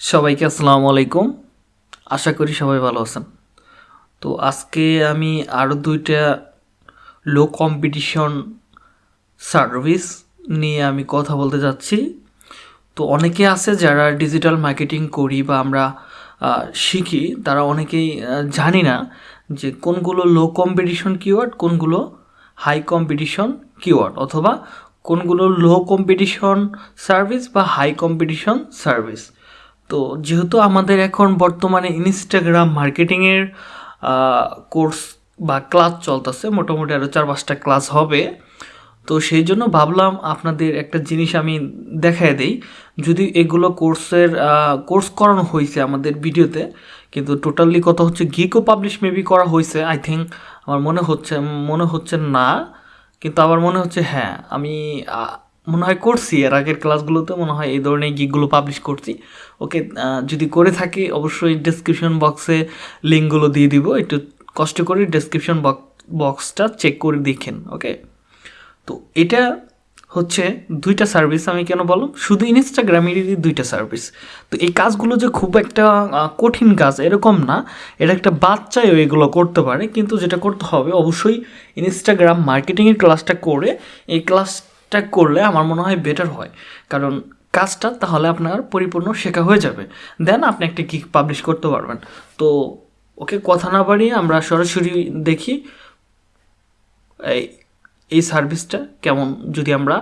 সবাইকে আসসালামু আলাইকুম। আশা করি সবাই ভালো আছেন। তো আজকে আমি আরও দুইটা লো কম্পিটিশন সার্ভিস নিয়ে আমি কথা বলতে যাচ্ছি। তো অনেকে আছে যারা ডিজিটাল মার্কেটিং করি বা আমরা শিখি, তারা অনেকেই জানি না যে কোনগুলো লো কম্পিটিশন কিওয়ার্ড কোনগুলো হাই কম্পিটিশন কিওয়ার্ড অথবা কোনগুলো লো কম্পিটিশন সার্ভিস বা হাই কম্পিটিশন সার্ভিস তো যেহেতু আমাদের এখন বর্তমানে ইনস্টাগ্রাম মার্কেটিংয়ের কোর্স বা ক্লাস চলতেছে, মোটামুটি আরও চার পাঁচটা ক্লাস হবে। তো সেই জন্য ভাবলাম আপনাদের একটা জিনিস আমি দেখায় দেই। যদি এগুলো কোর্সের কোর্স করানো হয়েছে আমাদের ভিডিওতে, কিন্তু টোটালি কথা হচ্ছে গিকও পাবলিশ মেবি করা হয়েছে আই থিঙ্ক আমার মনে হচ্ছে মনে হচ্ছে না, কিন্তু আমার মনে হচ্ছে হ্যাঁ আমি মনে হয় করছি। এর আগের ক্লাসগুলোতে মনে হয় এই ধরনের গিকগুলো পাবলিশ করছি। ওকে যদি করে থাকি, অবশ্যই ডেসক্রিপশন বক্সে লিঙ্কগুলো দিয়ে দিব। একটু কষ্ট করে ডেসক্রিপশন বক্সটা চেক করে দেখেন, ওকে? তো এটা হচ্ছে দুইটা সার্ভিস আমি কেন বললাম? শুধু ইনস্টাগ্রামেরই দুইটা সার্ভিস তো এই কাজগুলো যে খুব একটা কঠিন কাজ এরকম না। এটা একটা বাচ্চাও এগুলো করতে পারে। কিন্তু যেটা করতে হবে, অবশ্যই ইনস্টাগ্রাম মার্কেটিংয়ের ক্লাসটা করে এই ক্লাসটা করলে আমার মনে হয় বেটার হয়। কারণ কাজটা তাহলে আপনার পরিপূর্ণ শেখা হয়ে যাবে। দেন আপনি একটা গিক পাবলিশ করতে পারবেন। তো ওকে কথা না বাড়িয়ে আমরা সরাসরি দেখি এই এই সার্ভিসটা কেমন যদি আমরা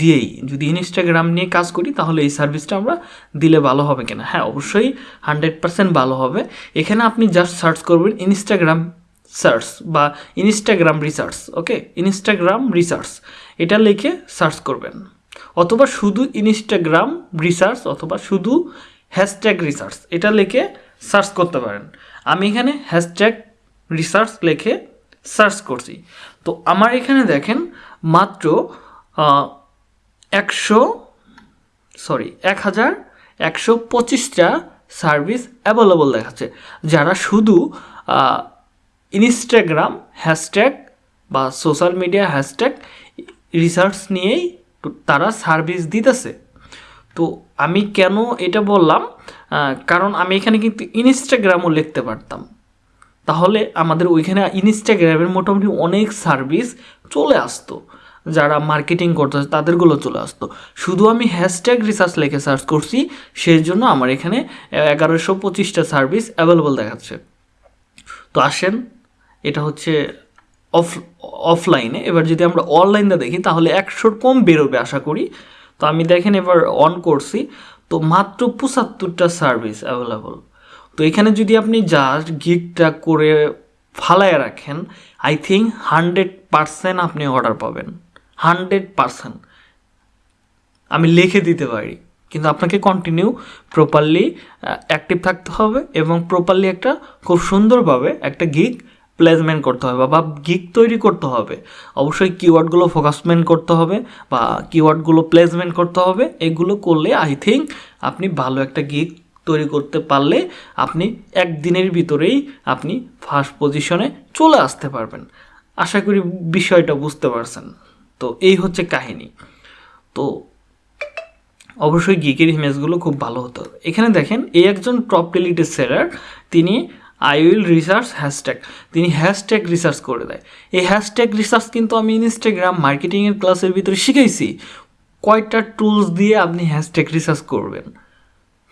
দিয়েই। যদি ইনস্টাগ্রাম নিয়ে কাজ করি তাহলে এই সার্ভিসটা আমরা দিলে ভালো হবে কিনা? হ্যাঁ অবশ্যই হান্ড্রেড পার্সেন্ট ভালো হবে। এখানে আপনি জাস্ট সার্চ করবেন ইনস্টাগ্রাম সার্চ বা Instagram research okay Instagram research এটা লিখে সার্চ করবেন। অথবা শুধু ইনস্টাগ্রাম রিসার্চ অথবা শুধু হ্যাশট্যাগ রিসার্চ এটা লিখে সার্চ করতে পারেন। আমি এখানে হ্যাশট্যাগ রিসার্চ লিখে সার্চ করছি। তো আমার এখানে দেখেন মাত্র একশো সরি এক হাজার একশো পঁচিশটা সার্ভিস অ্যাভেলেবল দেখাচ্ছে। যারা শুধু ইনস্টাগ্রাম হ্যাশট্যাগ বা সোশ্যাল মিডিয়া হ্যাশট্যাগ রিসার্চ নিয়েই তারা সার্ভিস দিতেছে। তো আমি কেন এটা বললাম? কারণ আমি এখানে কিন্তু ইনস্টাগ্রামও লিখতে পারতাম। তাহলে আমাদের ওইখানে ইনস্টাগ্রামের মোটামুটি অনেক সার্ভিস চলে আসতো। যারা মার্কেটিং করতেছে, তাদেরগুলো চলে আসতো। শুধু আমি হ্যাশট্যাগ রিসার্চ লিখে সার্চ করছি সেই জন্য আমার এখানে এগারোশো পঁচিশটা সার্ভিস অ্যাভেলেবল দেখাচ্ছে। তো আসেন এটা হচ্ছে অফ অফলাইনে এবার যদি আমরা অনলাইনে দেখি, তাহলে একশোর কম বেরোবে আশা করি। তো আমি দেখেন এবার অন করছি। তো মাত্র পঁচাত্তরটা সার্ভিস অ্যাভেলেবল তো এখানে যদি আপনি জাস্ট গিকটা করে ফালায় রাখেন আই থিঙ্ক হান্ড্রেড পারসেন্ট আপনি অর্ডার পাবেন। হান্ড্রেড পারসেন্ট আমি লিখে দিতে পারি। কিন্তু আপনাকে কন্টিনিউ প্রপারলি অ্যাক্টিভ থাকতে হবে এবং প্রপারলি একটা খুব সুন্দরভাবে একটা গিগ প্লেসমেন্ট করতে হবে বা গিগ তৈরি করতে হবে। অবশ্যই কিওয়ার্ডগুলো ফোকাসমেন্ট করতে হবে বা কিওয়ার্ডগুলো প্লেসমেন্ট করতে হবে। এগুলো করলে আই থিঙ্ক আপনি ভালো একটা গিগ তৈরি করতে পারলে আপনি একদিনের ভিতরেই আপনি ফার্স্ট পজিশনে চলে আসতে পারবেন। আশা করি বিষয়টা বুঝতে পারছেন। তো এই হচ্ছে কাহিনী। তো অবশ্যই গিকের ইমেজগুলো খুব ভালো হতো এখানে দেখেন, এই একজন টপ রিলেটেড সেলার তিনি আই উইল রিসার্চ হ্যাশট্যাগ তিনি হ্যাশট্যাগ রিসার্চ করে দেয়। এই হ্যাশট্যাগ রিসার্চ কিন্তু আমি ইনস্টাগ্রাম মার্কেটিংয়ের ক্লাসের ভিতরে শিখেছি। কয়টা টুলস দিয়ে আপনি হ্যাশট্যাগ রিসার্চ করবেন।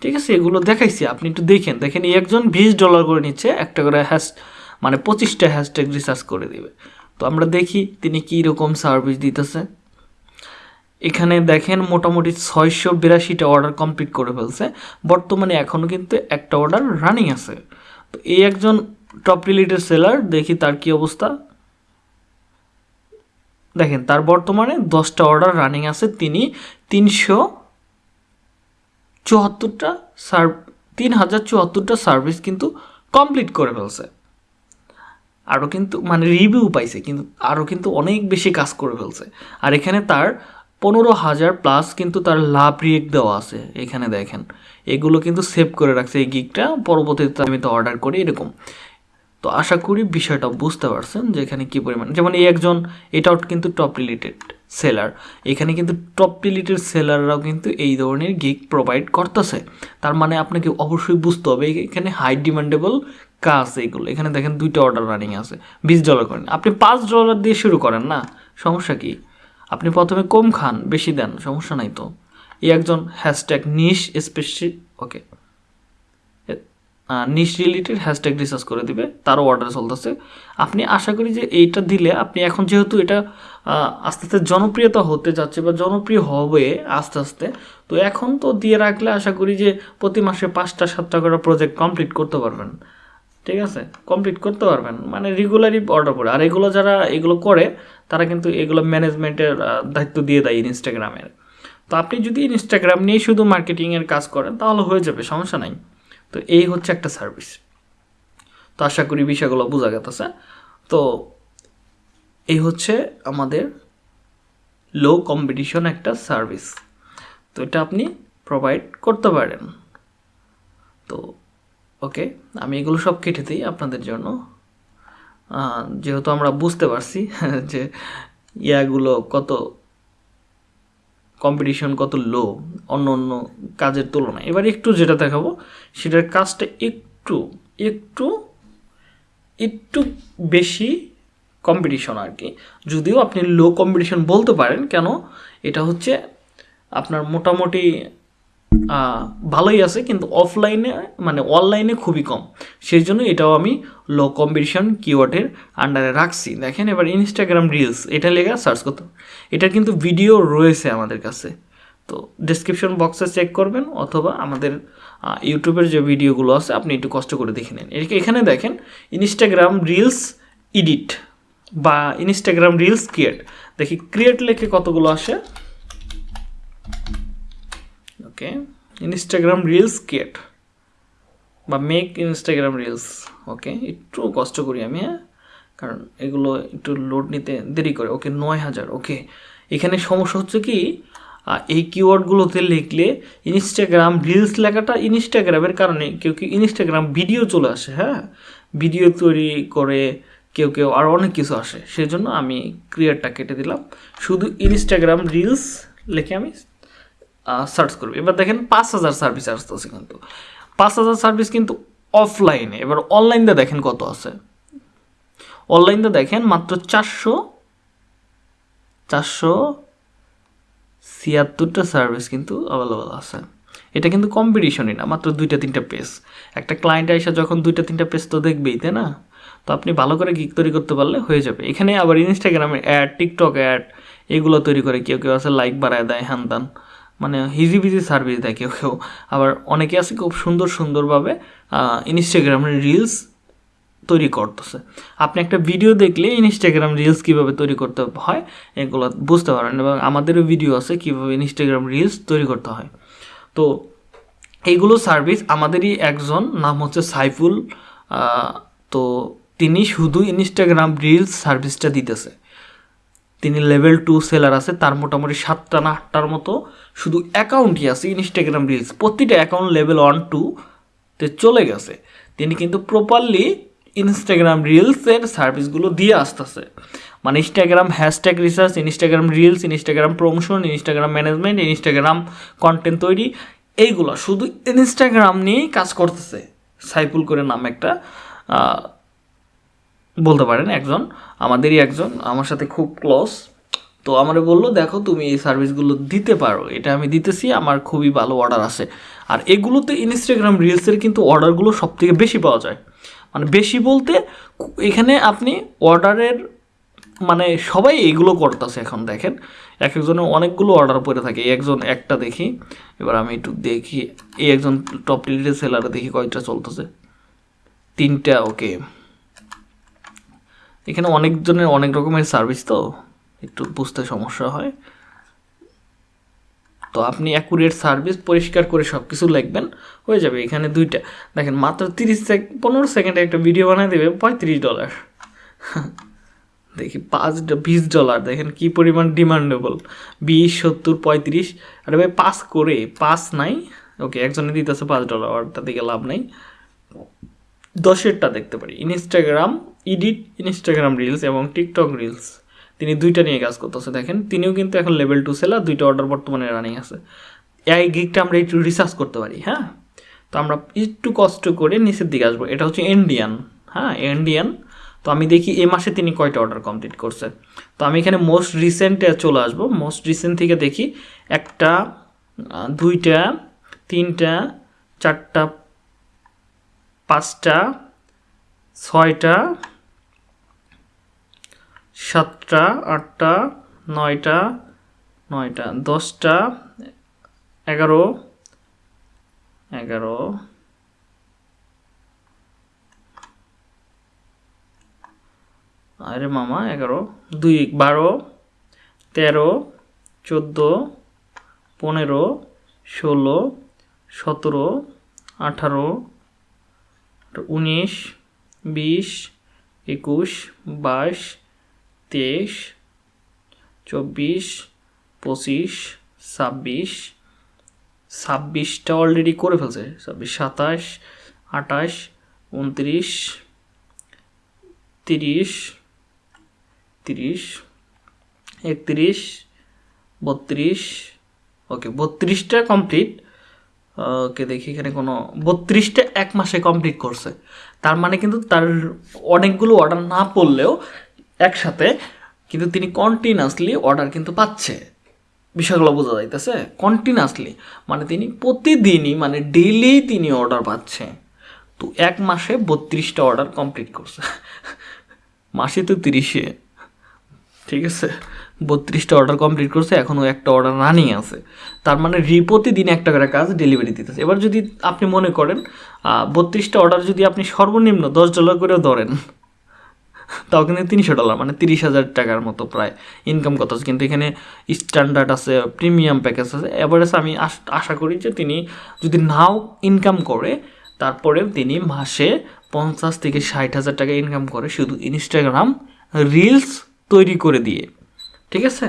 ঠিক আছে, এগুলো দেখাইছি। আপনি একটু দেখেন। দেখেন একজন বিশ ডলার করে নিচ্ছে, একটা করে হ্যাশ মানে পঁচিশটা হ্যাশট্যাগ রিসার্চ করে দিবে। তো আমরা দেখি তিনি কী রকম সার্ভিস দিতেছে। এখানে দেখেন, মোটামুটি ছয়শো বিরাশিটা অর্ডার কমপ্লিট করে ফেলছে। বর্তমানে এখনও কিন্তু একটা অর্ডার রানিং আছে। এই একজন টপ রিলেটেড সেলার দেখি তার কি অবস্থা। দেখেন, তার বর্তমানে দশটা অর্ডার রানিং আছে, তিনি তিনশো চুয়াত্তরটা সার্ভ তিন হাজার চুয়াত্তরটা সার্ভিস কিন্তু কমপ্লিট করে ফেলছে। আরও কিন্তু মানে রিভিউ পাইছে, কিন্তু আরও কিন্তু অনেক বেশি কাজ করে ফেলছে। আর এখানে তার পনেরো হাজার প্লাস কিন্তু তার লাভ রিয়েক্ট দেওয়া আছে, এখানে দেখেন। এগুলো কিন্তু সেভ করে রাখছে এই গিকটা পরবর্তীতে আমি তো অর্ডার করি, এরকম। তো আশা করি বিষয়টা বুঝতে পারছেন যে এখানে কী পরিমাণ যেমন এই একজন, এটাও কিন্তু টপ রিলেটেড সেলার এখানে কিন্তু টপ রিলেটেড সেলাররাও কিন্তু এই ধরনের গিগ প্রোভাইড করতেছে। তার মানে আপনাকে অবশ্যই বুঝতে হবে, এখানে হাই ডিমান্ডেবল কাজ এইগুলো এখানে দেখেন দুইটা অর্ডার রানিং আছে, বিশ ডলার করেন আপনি পাঁচ ডলার দিয়ে শুরু করেন না, সমস্যা কি? আপনি প্রথমে কম খান, বেশি দেন, সমস্যা নাই তো। এই একজন hashtag niche Spacey okay niche related hashtag research করে দিবে, তারও অর্ডার চলতেছে। আপনি আশা করি যে এইটা দিলে আপনি এখন যেহেতু এটা আস্তে আস্তে জনপ্রিয়তা হতে যাচ্ছে বা জনপ্রিয় হবে আস্তে আস্তে, তো এখন তো দিয়ে রাখলে আশা করি যে প্রতি মাসে পাঁচটা, সাতটা করে প্রজেক্ট কমপ্লিট করতে পারবেন। ঠিক আছে? কমপ্লিট করতে পারবেন। মানে রেগুলারই অর্ডার করে। আর এগুলো যারা এগুলো করে, তারা কিন্তু এগুলো ম্যানেজমেন্টের দায়িত্ব দিয়ে দেয় ইনস্টাগ্রামের তো আপনি যদি ইনস্টাগ্রাম নিয়ে শুধু মার্কেটিংয়ের কাজ করেন, তাহলে হয়ে যাবে, সমস্যা নাই। তো এই হচ্ছে একটা সার্ভিস তো আশা করি বিষয়গুলো বোঝা গেতেছে তো এই হচ্ছে আমাদের লো কম্পিটিশন একটা সার্ভিস তো এটা আপনি প্রোভাইড করতে পারেন। তো ওকে আমি এগুলো সব কেটে দিই আপনাদের জন্য। যেহেতু আমরা বুঝতে পারছি যে ইয়াগুলো কত কম্পিটিশন কত লো অন্য অন্য কাজের তুলনায়। এবার একটু যেটা দেখাবো, সেটার কাজটা একটু একটু একটু বেশি কম্পিটিশন আর কি যদিও আপনি লো কম্পিটিশন বলতে পারেন, কেন? এটা হচ্ছে আপনার মোটামুটি ভালোই আছে, কিন্তু অফলাইনে মানে অনলাইনে খুবই কম। সেই জন্য এটাও আমি লো কম্পিটিশন কিওয়ার্ডের আন্ডারে রাখছি। দেখেন এবার ইনস্টাগ্রাম রিলস এটা লেগে সার্চ করতে এটার কিন্তু ভিডিও রয়েছে আমাদের কাছে। তো ডিসক্রিপশন বক্সে চেক করবেন, অথবা আমাদের ইউটিউবের যে ভিডিওগুলো আছে, আপনি একটু কষ্ট করে দেখে নেন। এখানে দেখেন ইনস্টাগ্রাম রিলস এডিট বা ইনস্টাগ্রাম রিলস ক্রিয়েট দেখি ক্রিয়েট লেখে কতগুলো আসে? ওকে ইনস্টাগ্রাম রিলস ক্রিয়েট বা মেক ইনস্টাগ্রাম রিলস ওকে একটু কষ্ট করি আমি হ্যাঁ? কারণ এগুলো একটু লোড নিতে দেরি করে ওকে নয় হাজার ওকে এখানে সমস্যা হচ্ছে কি এই কিওয়ার্ডগুলোতে লিখলে ইনস্টাগ্রাম রিলস লেখাটা ইনস্টাগ্রামের কারণে, কেউ কেউ ইনস্টাগ্রাম ভিডিও চলে আসে হ্যাঁ? ভিডিও তৈরি করে কেউ কেউ আর অনেক কিছু আসে, সেজন্য আমি ক্রিয়ারটা কেটে দিলাম। শুধু ইনস্টাগ্রাম রিলস লিখে আমি সার্চ করবে। এবার দেখেন পাঁচ হাজার সার্ভিস আসতেছে কিন্তু। পাঁচ হাজার সার্ভিস কিন্তু অফলাইনে এবার অনলাইনটা দেখেন কত আছে। অনলাইনটা দেখেন মাত্র চারশো চারশো ছিয়াত্তরটা সার্ভিস কিন্তু অ্যাভেলেবল আছে। এটা কিন্তু কম্পিটিশনই না, মাত্র দুইটা, তিনটা পেজ একটা ক্লায়েন্ট এসে যখন দুইটা, তিনটা পেজ তো দেখবেই, তাই না? তো আপনি ভালো করে গিক তৈরি করতে পারলে হয়ে যাবে। এখানে আবার ইনস্টাগ্রামে অ্যাড টিকটক অ্যাড এগুলো তৈরি করে কেউ কেউ আছে লাইক বাড়ায় দেয় হ্যান মানে হিজিবিজি সার্ভিস দেয় কেউ কেউ। আবার অনেকে আছে খুব সুন্দর সুন্দরভাবে ইনস্টাগ্রামের রিলস তৈরি করতেছে। আপনি একটা ভিডিও দেখলে ইনস্টাগ্রাম রিলস কীভাবে তৈরি করতে হয়, এগুলো বুঝতে পারেন এবং আমাদেরও ভিডিও আছে কীভাবে ইনস্টাগ্রাম রিলস তৈরি করতে হয়। তো এইগুলো সার্ভিস আমাদেরই একজন, নাম হচ্ছে সাইফুল তো তিনি শুধু ইনস্টাগ্রাম রিলস সার্ভিসটা দিতেছে। তিনি লেভেল টু সেলার আছে, তার মোটামুটি সাতটা না আটটার মতো শুধু অ্যাকাউন্টই আছে ইনস্টাগ্রাম রিলস প্রতিটা অ্যাকাউন্ট লেভেল ওয়ান টু তে চলে গেছে। তিনি কিন্তু প্রপারলি ইনস্টাগ্রাম রিলসের সার্ভিসগুলো দিয়ে আসতেছে। মানে Instagram hashtag research Instagram reels Instagram promotion Instagram management Instagram content তৈরি, এইগুলো। শুধু ইনস্টাগ্রাম নিয়েই কাজ করতেছে, সাইফুল করে নাম একটা বলতে পারেন একজন, আমাদেরই একজন, আমার সাথে খুব ক্লোজ তো আমারে বলল, দেখো, তুমি এই সার্ভিসগুলো দিতে পারো। এটা আমি দিতেছি, আমার খুবই ভালো অর্ডার আছে। আর এগুলোতে ইনস্টাগ্রাম রিলসের কিন্তু অর্ডারগুলো সব থেকে বেশি পাওয়া যায়। মানে বেশি বলতে, এখানে আপনি অর্ডারের মানে সবাই এইগুলো করতেছে এখন, দেখেন। এক একজনের অনেকগুলো অর্ডার পরে থাকে। একজন একটা দেখি, এবার আমি একটু দেখি। এই একজন টপ লিডের সেলারে দেখি কয়টা চলতেছে। তিনটা ওকে এখানে অনেকজনের অনেক রকমের সার্ভিস তো, একটু বুঝতে সমস্যা হয়। তো আপনি অ্যাকুরেট সার্ভিস পরিষ্কার করে সব কিছু লিখবেন, হয়ে যাবে এখানে দুইটা। দেখেন মাত্র তিরিশ সেকেন্ড পনেরো সেকেন্ডে একটা ভিডিও বানিয়ে দেবে, পঁয়ত্রিশ ডলার দেখি পাঁচ বিশ ডলার দেখেন কি পরিমাণ ডিমান্ডেবল বিশ, সত্তর, পঁয়ত্রিশ, আরে ভাই পাস করে পাস নাই। ওকে একজনে দিতেছে পাঁচ ডলার ওটা দিকে লাভ নাই। দশেরটা দেখতে পারি। ইনস্টাগ্রাম ইডিট ইনস্টাগ্রাম রিলস এবং টিকটক রিলস তিনি দুইটা নিয়ে কাজ করতেছে, দেখেন। তিনিও কিন্তু এখন লেভেল টু সেলার দুইটা অর্ডার বর্তমানে রানিং আছে। এই গিকটা আমরা একটু রিসার্চ করতে পারি হ্যাঁ? তো আমরা একটু কষ্ট করে নিচের দিকে আসব। এটা হচ্ছে ইন্ডিয়ান হ্যাঁ? ইন্ডিয়ান তো আমি দেখি এ মাসে তিনি কয়টা অর্ডার কমপ্লিট করছে। তো আমি এখানে মোস্ট রিসেন্টে চলে আসব। মোস্ট রিসেন্ট থেকে দেখি একটা দুইটা, তিনটা, চারটা পাঁচটা, ছয়টা, সাতটা, আটটা, নয়টা নয়টা, দশটা, এগারো এগারো, আরে মামা, এগারো, দুই, বারো, তেরো, চোদ্দ, পনেরো, ষোলো, সতেরো, আঠারো উনিশ, বিশ, একুশ, বাইশ, তেইশ, চব্বিশ, পঁচিশ, ছাব্বিশ। ছাব্বিশটা অলরেডি করে ফেলছে। ছাব্বিশ, সাতাশ, আঠাশ, উনত্রিশ, তিরিশ তিরিশ, একত্রিশ, বত্রিশ। ওকে, বত্রিশটা কমপ্লিট ওকে দেখি এখানে কোনো বত্রিশটা এক মাসে কমপ্লিট করছে। তার মানে কিন্তু তার অনেকগুলো অর্ডার না পড়লেও একসাথে কিন্তু তিনি কন্টিনিউয়াসলি অর্ডার কিন্তু পাচ্ছে। বিষয়গুলো বোঝা যাইতেছে। কন্টিনিউয়াসলি মানে তিনি প্রতিদিনই মানে ডেইলি তিনি অর্ডার পাচ্ছে। তো এক মাসে বত্রিশটা অর্ডার কমপ্লিট করছে। মাসে তো তিরিশে। ঠিক আছে? বত্রিশটা অর্ডার কমপ্লিট করছে এখনও একটা অর্ডার রানিং আছে। তার মানে প্রতিদিন একটা করে কাজ ডেলিভারি দিতেছে। এবার যদি আপনি মনে করেন বত্রিশটা অর্ডার যদি আপনি সর্বনিম্ন দশ ডলার করেও ধরেন, তাও কিন্তু তিনশো ডলার মানে তিরিশ হাজার টাকার মতো প্রায় ইনকাম করতেছে কিন্তু এখানে স্ট্যান্ডার্ড আছে প্রিমিয়াম প্যাকেজ আছে। এভারেজ আমি আশ- আশা করি যে তিনি যদি নাও ইনকাম করে তারপরেও তিনি মাসে পঞ্চাশ থেকে ষাট হাজার টাকা ইনকাম করে শুধু ইনস্টাগ্রাম রিলস তৈরি করে দিয়ে ঠিক আছে?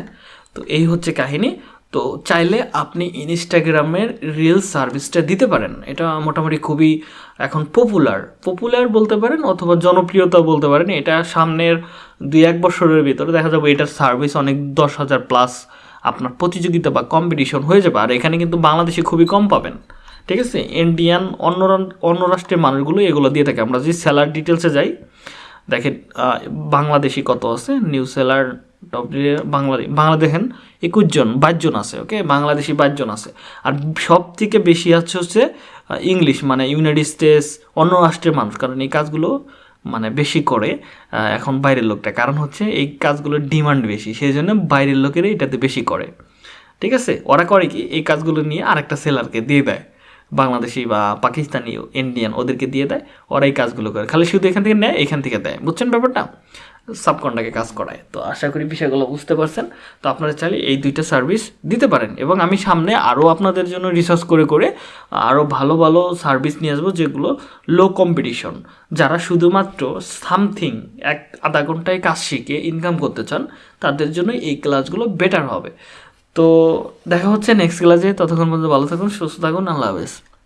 তো এই হচ্ছে কাহিনী। তো চাইলে আপনি ইনস্টাগ্রামের রিল সার্ভিসটা দিতে পারেন। এটা মোটামুটি খুবই এখন পপুলার পপুলার বলতে পারেন অথবা জনপ্রিয়তা বলতে পারেন। এটা সামনের দুই এক বছরের ভিতরে দেখা যাবে এটার সার্ভিস অনেক দশ হাজার প্লাস আপনার প্রতিযোগিতা বা কম্পিটিশন হয়ে যাবে। আর এখানে কিন্তু বাংলাদেশে খুবই কম পাবেন। ঠিক আছে? ইন্ডিয়ান অন্য অন্য রাষ্ট্রের মানুষগুলো এগুলো দিয়ে থাকে। আমরা যদি স্যালার ডিটেলসে যাই দেখেন বাংলাদেশি কত আছে? New seller top Bangladesh Bangla দেখেন একুশ জন, বাইশ জন আছে ওকে বাংলাদেশি বাইশ জন আছে। আর সব থেকে বেশি আছে হচ্ছে ইংলিশ মানে ইউনাইটেড স্টেটস অন্য রাষ্ট্রের মানুষ, কারণ এই কাজগুলো মানে বেশি করে এখন বাইরের লোকটা। কারণ হচ্ছে, এই কাজগুলোর ডিমান্ড বেশি সেই জন্য বাইরের লোকেরা এটাতে বেশি করে, ঠিক আছে? ওরা করে কি? এই কাজগুলো নিয়ে আরেকটা সেলারকে দিয়ে দেয়। বাংলাদেশি বা পাকিস্তানি ইন্ডিয়ান ওদেরকে দিয়ে দেয় ওরা এই কাজগুলো করে। খালি শুধু এখান থেকে নেয়, এখান থেকে দেয়। বুঝছেন ব্যাপারটা? সাবকন্ডাকে কাজ করায়। তো আশা করি বিষয়গুলো বুঝতে পারছেন। তো আপনারা চাইলে এই দুইটা সার্ভিস দিতে পারেন এবং আমি সামনে আরও আপনাদের জন্য রিসার্চ করে করে আরও ভালো ভালো সার্ভিস নিয়ে আসব, যেগুলো লো কম্পিটিশন যারা শুধুমাত্র সামথিং এক আধা ঘন্টায় কাজ শিখে ইনকাম করতে চান, তাদের জন্য এই ক্লাসগুলো বেটার হবে। তো দেখা হচ্ছে নেক্সট ক্লাসে ততক্ষণ পর্যন্ত ভালো থাকুন সুস্থ থাকুন আল্লাহ হাফেজ।